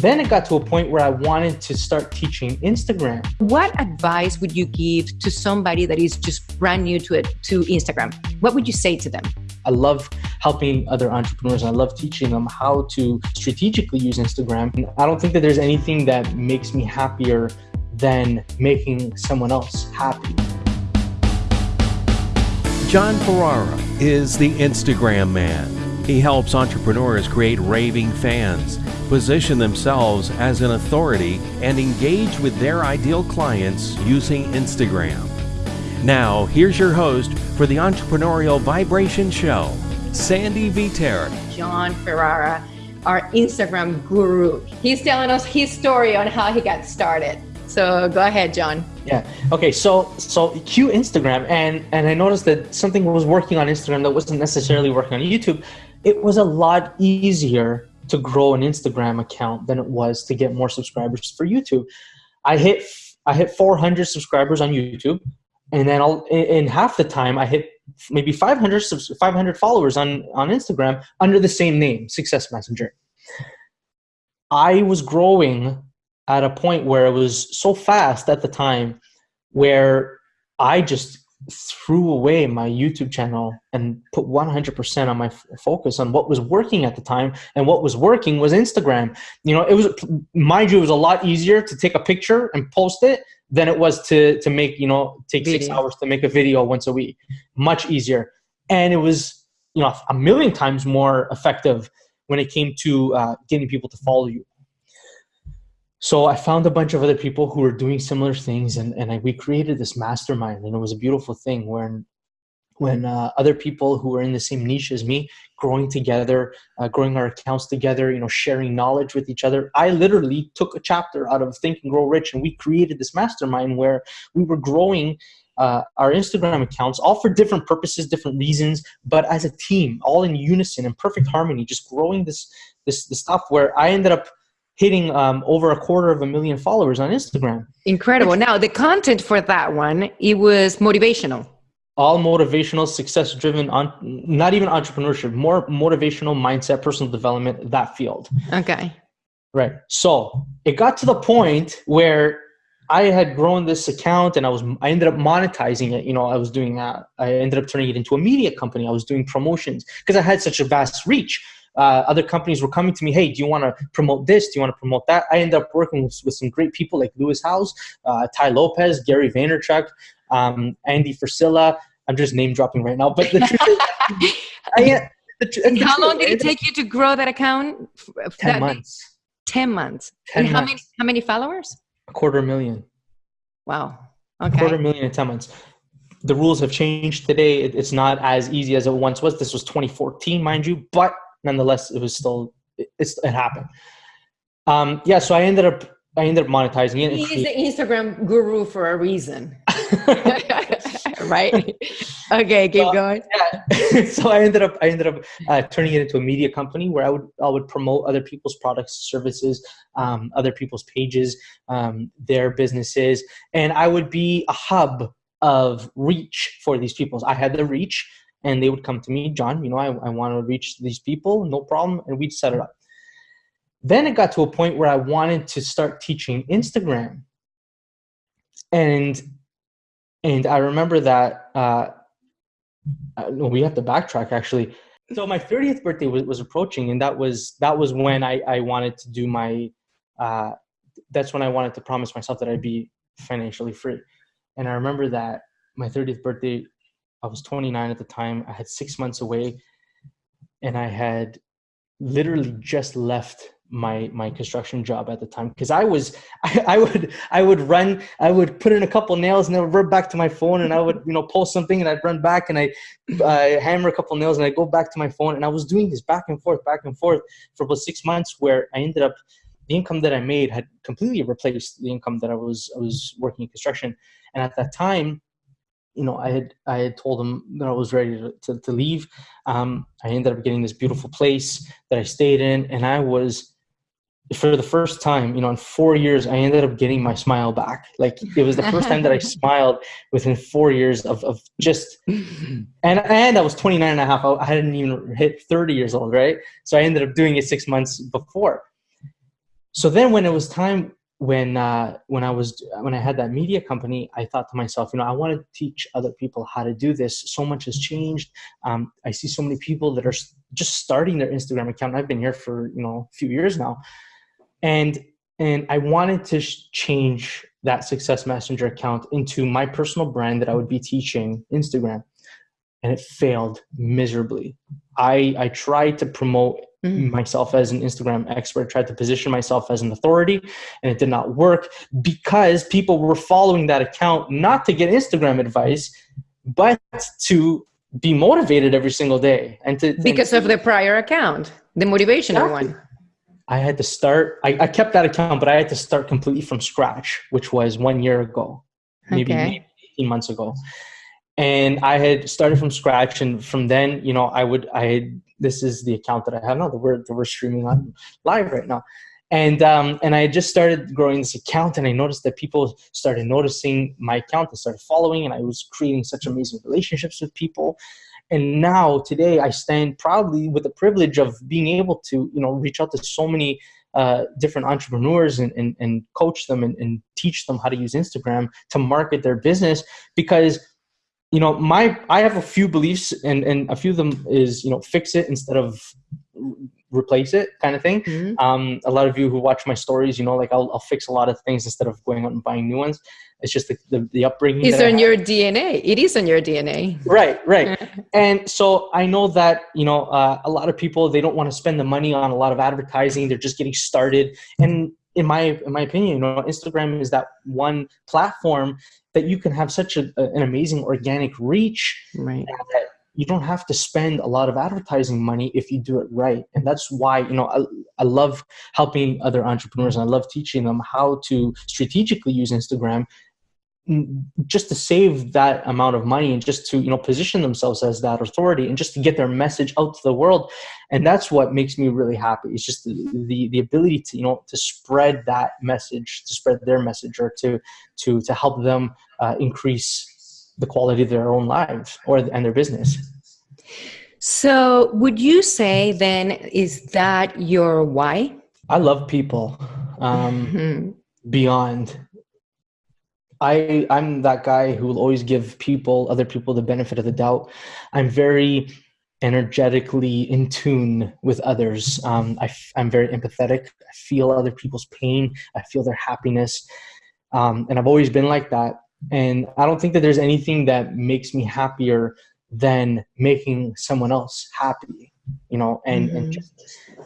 Then it got to a point where I wanted to start teaching Instagram. What advice would you give to somebody that is just brand new to it to Instagram? What would you say to them? I love helping other entrepreneurs. I love teaching them how to strategically use Instagram. I don't think that there's anything that makes me happier than making someone else happy. John Ferrara is the Instagram man. He helps entrepreneurs create raving fans position themselves as an authority, and engage with their ideal clients using Instagram. Now, here's your host for the Entrepreneurial Vibration Show, Sandy Viter. John Ferrara, our Instagram guru. He's telling us his story on how he got started. So go ahead, John. Yeah. Okay. So so cue Instagram, and and I noticed that something was working on Instagram that wasn't necessarily working on YouTube. It was a lot easier to grow an Instagram account than it was to get more subscribers for YouTube. I hit I hit 400 subscribers on YouTube, and then I'll, in half the time I hit maybe 500 500 followers on on Instagram under the same name, Success Messenger. I was growing at a point where it was so fast at the time where I just threw away my YouTube channel and put 100% on my f- focus on what was working at the time. And what was working was Instagram. You know, it was, mind you, it was a lot easier to take a picture and post it than it was to, to make, you know, take video. six hours to make a video once a week. Much easier. And it was, you know, a million times more effective when it came to uh, getting people to follow you so I found a bunch of other people who were doing similar things, and, and I, we created this mastermind, and it was a beautiful thing when when uh, other people who were in the same niche as me growing together uh, growing our accounts together you know sharing knowledge with each other i literally took a chapter out of think and grow rich and we created this mastermind where we were growing uh, our instagram accounts all for different purposes different reasons but as a team all in unison in perfect harmony just growing this this, this stuff where i ended up hitting um, over a quarter of a million followers on Instagram. Incredible. Now, the content for that one, it was motivational. All motivational, success driven, on not even entrepreneurship, more motivational mindset, personal development, that field. Okay. Right. So it got to the point where I had grown this account and I was I ended up monetizing it. You know, I was doing that. I ended up turning it into a media company. I was doing promotions because I had such a vast reach uh, other companies were coming to me, hey, do you want to promote this? Do you want to promote that? I ended up working with, with some great people like Lewis Howes, uh, Tai Lopez, Gary Vaynerchuk, um, Andy Frisella. I'm just name dropping right now, but the truth is, I, the, how long did it take you to grow that account? Ten that months. Ten months. 10 and months. how many? How many followers? A quarter million. Wow. Okay. A quarter million in ten months. The rules have changed today. It's not as easy as it once was. This was 2014, mind you, but nonetheless, it was still it, it happened. Um, yeah, so I ended up I ended up monetizing it. He's the Instagram guru for a reason. right? okay, keep so, going. Yeah. so I ended up I ended up uh, turning it into a media company where I would I would promote other people's products, services, um, other people's pages, um, their businesses, and I would be a hub of reach for these people. I had the reach and they would come to me, John, you know, I, I want to reach these people, no problem, and we'd set it up. Then it got to a point where I wanted to start teaching Instagram. And and I remember that uh, uh we have to backtrack actually. So my 30th birthday was, was approaching, and that was that was when I, I wanted to do my uh, that's when I wanted to promise myself that I'd be financially free. And I remember that my 30th birthday I was 29 at the time. I had six months away, and I had literally just left my my construction job at the time because I was I, I, would I would run I would put in a couple nails and then run back to my phone and I would you know post something and I'd run back and I uh, hammer a couple nails and I go back to my phone and I was doing this back and forth back and forth for about six months where I ended up the income that I made had completely replaced the income that I was I was working in construction and at that time you know, I had I had told him that I was ready to, to, to leave. Um, I ended up getting this beautiful place that I stayed in, and I was for the first time, you know, in four years, I ended up getting my smile back. Like it was the first time that I smiled within four years of, of just, and, and I was 29 and a half. I hadn't even hit 30 years old. Right. So I ended up doing it six months before. so then when it was time when uh, when I was when I had that media company, I thought to myself, you know, I want to teach other people how to do this. So much has changed. Um, I see so many people that are just starting their Instagram account. I've been here for you know a few years now, and and I wanted to change that Success Messenger account into my personal brand that I would be teaching Instagram, and it failed miserably. I I tried to promote mm. myself as an Instagram expert, tried to position myself as an authority, and it did not work because people were following that account not to get Instagram advice, but to be motivated every single day and to because and, of the prior account, the motivational exactly. one. I had to start. I, I, kept that account, but I had to start completely from scratch, which was one year ago, maybe, okay. maybe 18 months ago. And I had started from scratch, and from then, you know, I would I had this is the account that I have now that we're, that we're streaming on live right now. And, um, and I just started growing this account and I noticed that people started noticing my account They started following and I was creating such amazing relationships with people. And now today I stand proudly with the privilege of being able to, you know, reach out to so many uh, different entrepreneurs and, and, and coach them and, and teach them how to use Instagram to market their business because you know my i have a few beliefs and and a few of them is you know fix it instead of replace it kind of thing. Mm-hmm. um, a lot of you who watch my stories you know like I'll, I'll fix a lot of things instead of going out and buying new ones. It's just the, the, the upbringing it's in your dna it is in your dna right right. And so i know that you know uh, a lot of people they don't want to spend the money on a lot of advertising. They're just getting started. And in my in my opinion, you know, Instagram is that one platform that you can have such a, an amazing organic reach right. that you don't have to spend a lot of advertising money if you do it right. And that's why, you know, I, I love helping other entrepreneurs and I love teaching them how to strategically use Instagram just to save that amount of money and just to you know position themselves as that authority and just to get their message out to the world. And that's what makes me really happy. It's just the the, the ability to you know to spread that message to spread their message or to to to help them uh, increase the quality of their own lives or and their business. So would you say then is that your why? I love people um, mm-hmm. beyond I I'm that guy who will always give people other people the benefit of the doubt. I'm very energetically in tune with others. Um, I, am very empathetic. I feel other people's pain. I feel their happiness, um, and I've always been like that. And I don't think that there's anything that makes me happier than making someone else happy. You know, and mm-hmm. and just,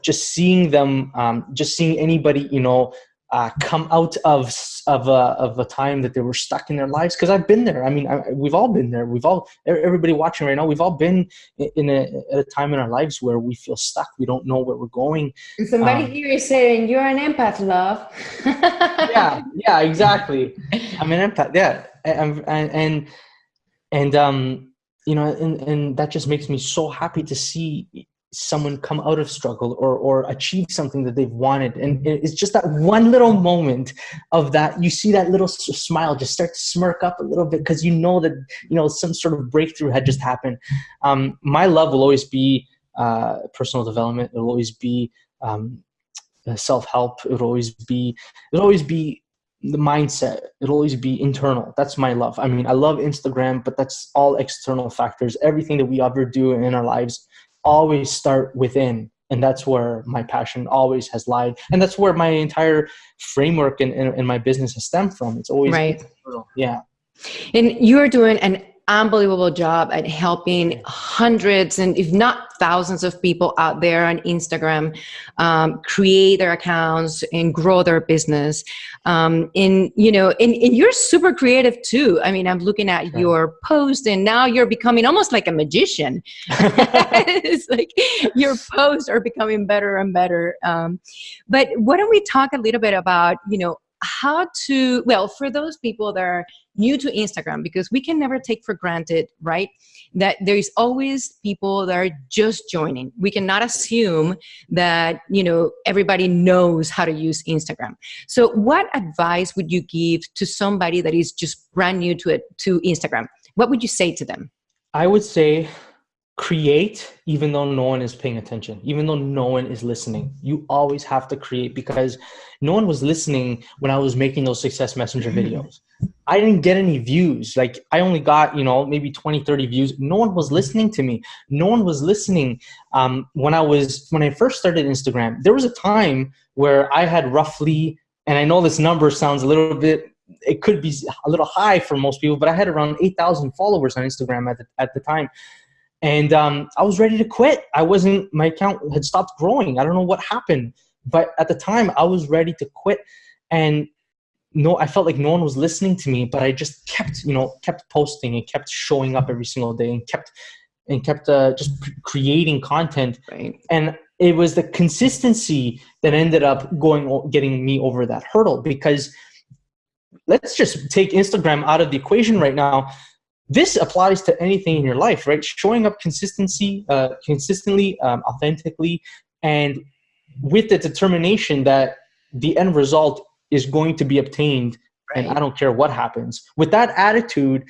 just seeing them, um, just seeing anybody, you know, uh, come out of of a, of a time that they were stuck in their lives because I've been there. I mean, I, we've all been there. We've all everybody watching right now. We've all been in a, at a time in our lives where we feel stuck. We don't know where we're going. And somebody um, here is saying you're an empath, love. yeah, yeah, exactly. I'm an empath. Yeah, and and and um, you know, and and that just makes me so happy to see someone come out of struggle or or achieve something that they've wanted. And it's just that one little moment of that you see that little smile just start to smirk up a little bit because you know that you know some sort of breakthrough had just happened. Um, my love will always be uh, personal development. It'll always be um, self-help. It'll always be it'll always be the mindset. It'll always be internal. That's my love. I mean i love instagram but that's all external factors. Everything that we ever do in our lives always start within and that's where my passion always has lied and that's where my entire framework in my business has stemmed from. It's always right. yeah. And you're doing an unbelievable job at helping hundreds and if not thousands of people out there on Instagram um, create their accounts and grow their business. Um, and you know, and, and you're super creative too. I mean, I'm looking at sure. your post, and now you're becoming almost like a magician. it's like your posts are becoming better and better. Um, but why don't we talk a little bit about you know how to well for those people that are new to instagram because we can never take for granted right that there's always people that are just joining. We cannot assume that you know everybody knows how to use instagram. So what advice would you give to somebody that is just brand new to it to instagram? What would you say to them? I would say create even though no one is paying attention even though no one is listening. You always have to create because no one was listening when i was making those success messenger videos. I didn't get any views. Like i only got you know maybe 20 30 views. No one was listening to me. No one was listening um, when i was when i first started instagram. There was a time where i had roughly and i know this number sounds a little bit it could be a little high for most people but i had around 8000 followers on instagram at the, at the time and um, I was ready to quit. I wasn't. My account had stopped growing. I don't know what happened, but at the time I was ready to quit, and no, I felt like no one was listening to me. But I just kept, you know, kept posting and kept showing up every single day and kept and kept uh, just creating content. Right. And it was the consistency that ended up going getting me over that hurdle because let's just take Instagram out of the equation right now this applies to anything in your life, right? Showing up consistency, uh, consistently, um, authentically, and with the determination that the end result is going to be obtained, right. and I don't care what happens. With that attitude,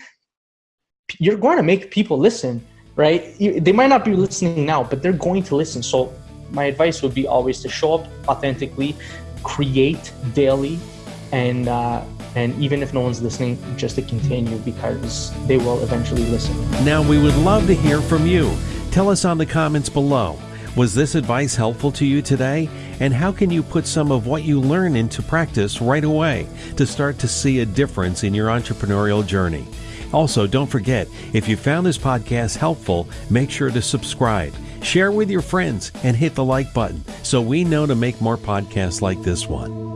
you're going to make people listen, right? You, they might not be listening now, but they're going to listen. So my advice would be always to show up authentically, create daily, and uh, and even if no one's listening, just to continue because they will eventually listen. Now, we would love to hear from you. Tell us on the comments below. Was this advice helpful to you today? And how can you put some of what you learn into practice right away to start to see a difference in your entrepreneurial journey? Also, don't forget, if you found this podcast helpful, make sure to subscribe, share with your friends, and hit the like button so we know to make more podcasts like this one.